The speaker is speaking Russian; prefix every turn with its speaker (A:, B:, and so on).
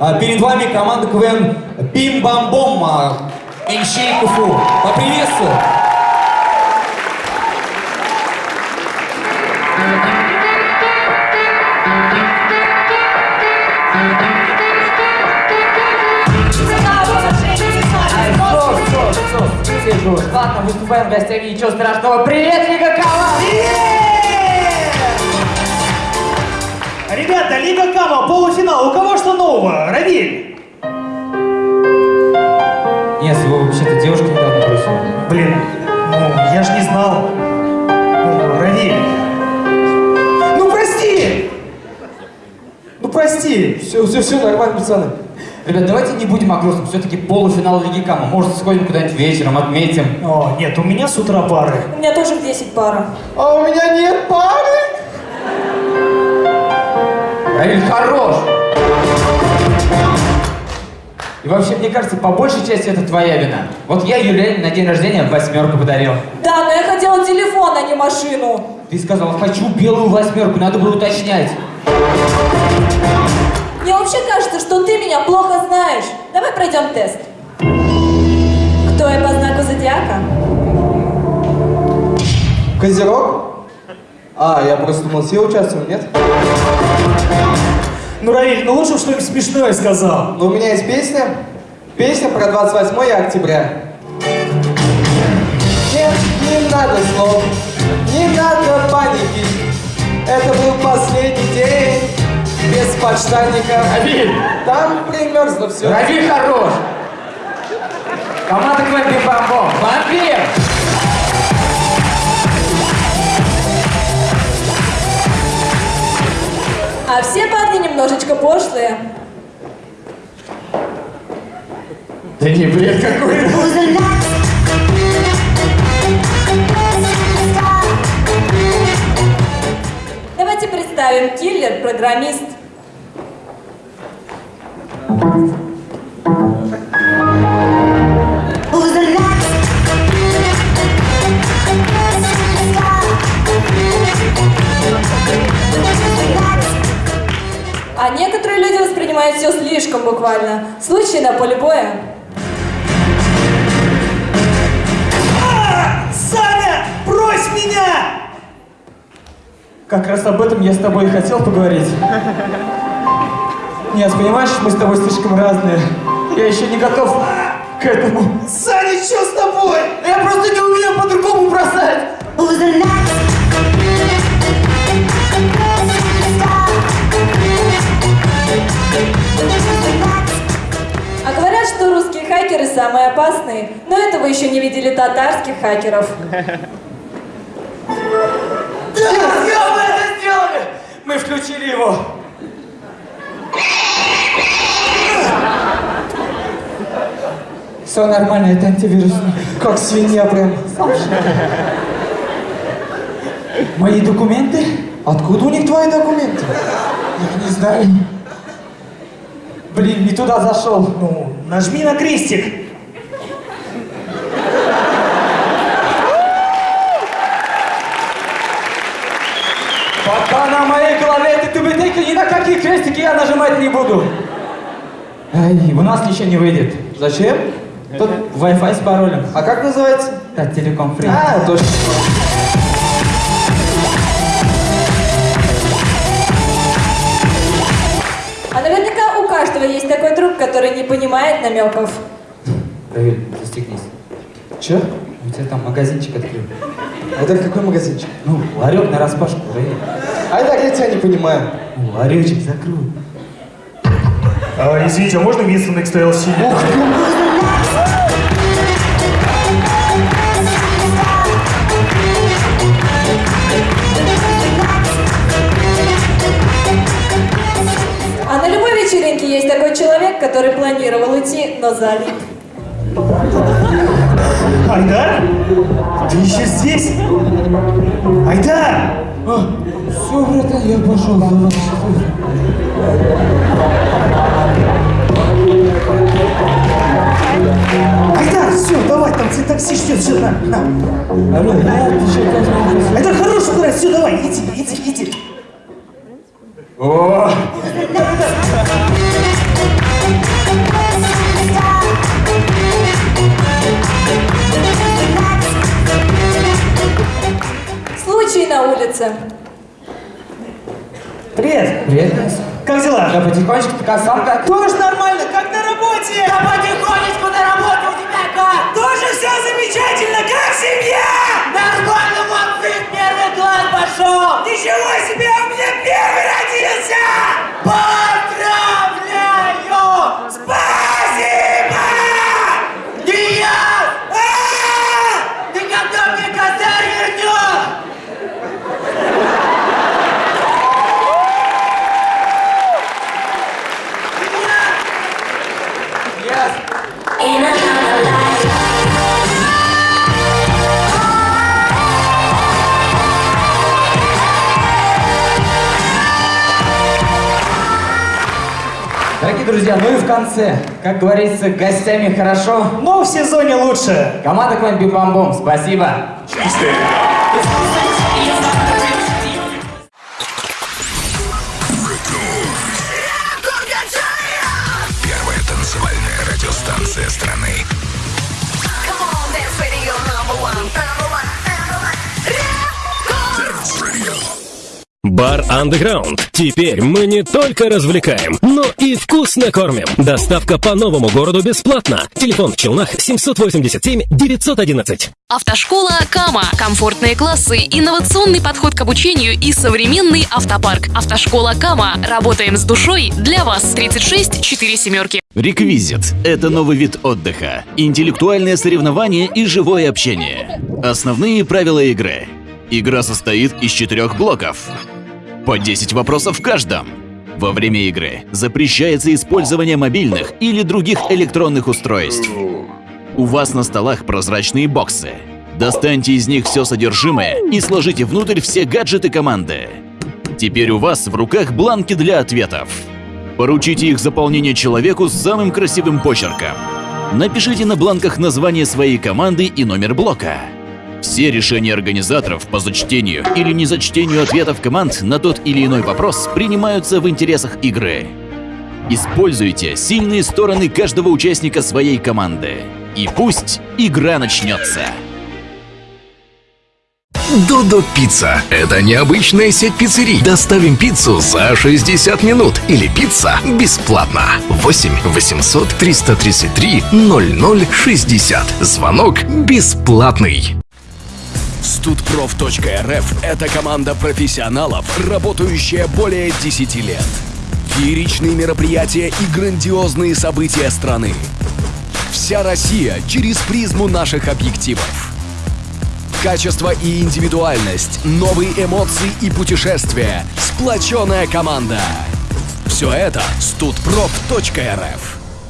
A: А, Перед вами команда КВН Бим-Бам-Бом, а, Энщей КФУ. Поприветствую.
B: Сижу. Ладно, выступаем в гостях, ничего страшного. Привет, Лига Кала!
C: Ребята, Лига Кама, полуфинал. У кого что нового? Равиль.
A: Нет, его вообще-то девушка недавно бросила.
C: Блин, ну, я ж не знал. Ну, Равиль. Ну, прости! Ну, прости.
A: Все, все, все, нормально, пацаны. Ребят, давайте не будем о грустном. Все-таки полуфинал Лиги Кама. Может, сходим куда-нибудь вечером, отметим.
C: О, нет, у меня с утра пары.
D: У меня тоже в 10 пара.
A: А у меня нет пары. Равиль, хорош. И вообще, мне кажется, по большей части это твоя вина. Вот я Юлиане на день рождения восьмерку подарил.
D: Да, но я хотела телефон, а не машину.
A: Ты сказал, хочу белую восьмерку, надо было уточнять.
D: Мне вообще кажется, что ты меня плохо знаешь. Давай пройдем тест. Кто я по знаку зодиака?
E: Козерог? А, я просто думал, все участвуют, нет?
C: Ну, Равиль, ну лучше бы что-нибудь смешное сказал.
E: Но у меня есть песня. Песня про 28 октября. Нет, не надо слов, не надо паники. Это был последний день без подштанника.
A: Равиль!
E: Там примерзло все.
A: Равиль хорош! Команда КВН Бим-Бам-Бом. Вампир!
D: А все парни немножечко пошлые.
A: Да не бред какой.
D: Давайте представим киллер, слишком буквально. Случай на поле боя.
C: А! Саня, брось меня!
A: Как раз об этом я с тобой и хотел поговорить. Нет, понимаешь, мы с тобой слишком разные. Я еще не готов к этому.
C: Саня, что с тобой?
A: Я просто не умею по-другому бросать.
D: Самые опасные, но этого еще не видели татарских хакеров.
A: Да, мы это сделали! Мы включили его. Все нормально, это антивирусный.
E: Как свинья прям.
A: Мои документы?
E: Откуда у них твои документы?
A: Я не знаю. Блин, не туда зашел.
C: Ну, нажми на крестик.
A: Крестики я нажимать не буду. Эй, у нас ничего не выйдет.
E: Зачем?
A: Тут Wi-Fi с паролем.
E: А как называется?
A: Да, телеком фри.
E: А, точно.
D: А наверняка у каждого есть такой друг, который не понимает намеков.
A: Равиль, застегнись.
E: Че?
A: У тебя там магазинчик открыл.
E: А это какой магазинчик?
A: Ну, ларек на распашку.
E: А так я тебя не понимаю.
A: Ну, ларечек закрой.
C: А, извините, а можно место на XTLC?
D: А на любой вечеринке есть такой человек, который планировал уйти, но залип.
C: Айдар? Ты еще здесь? Айдар!
A: Все, Ой, братан, я пошел. давай.
C: Айдар, все, давай, там тебе такси ждет, все, на, на.
A: Алло, а ты?
C: Айдар, хороший куда, все, давай, иди, иди, иди.
A: О,
D: улице.
C: Привет,
A: привет, Настя.
C: как дела?
A: Да потихонечку, как сам как?
C: Тоже нормально, как на работе?
B: Да потихонечку на работе у тебя как?
C: Тоже все замечательно, как семья?
B: Нормально, вот сын первый класс пошел!
C: Ничего себе, у меня первый родился!
B: Поздравляю!
A: Друзья, ну и в конце, как говорится, гостями хорошо.
C: Но в сезоне лучше.
A: Команда Квен Бим Бам Бом, спасибо.
F: Первая
G: Бар Underground. Теперь мы не только развлекаем, но и вкусно кормим. Доставка по новому городу бесплатно. Телефон в Челнах 787 911.
H: Автошкола Кама. Комфортные классы, инновационный подход к обучению и современный автопарк. Автошкола Кама. Работаем с душой для вас. 36 4 семерки.
I: Реквизит – это новый вид отдыха, интеллектуальное соревнование и живое общение. Основные правила игры. Игра состоит из четырех блоков. По 10 вопросов в каждом. Во время игры запрещается использование мобильных или других электронных устройств. У вас на столах прозрачные боксы. Достаньте из них все содержимое и сложите внутрь все гаджеты команды. Теперь у вас в руках бланки для ответов. Поручите их заполнение человеку с самым красивым почерком. Напишите на бланках название своей команды и номер блока. Все решения организаторов по зачтению или незачтению ответов команд на тот или иной вопрос принимаются в интересах игры. Используйте сильные стороны каждого участника своей команды. И пусть игра начнется.
F: Додо Пицца – это необычная сеть пиццерий. Доставим пиццу за 60 минут или пицца бесплатно. 8 800 333 0060. Звонок бесплатный.
J: Студпроф.рф – это команда профессионалов, работающая более 10 лет. Фееричные мероприятия и грандиозные события страны. Вся Россия через призму наших объективов. Качество и индивидуальность, новые эмоции и путешествия, сплоченная команда. Все это студпроф.рф.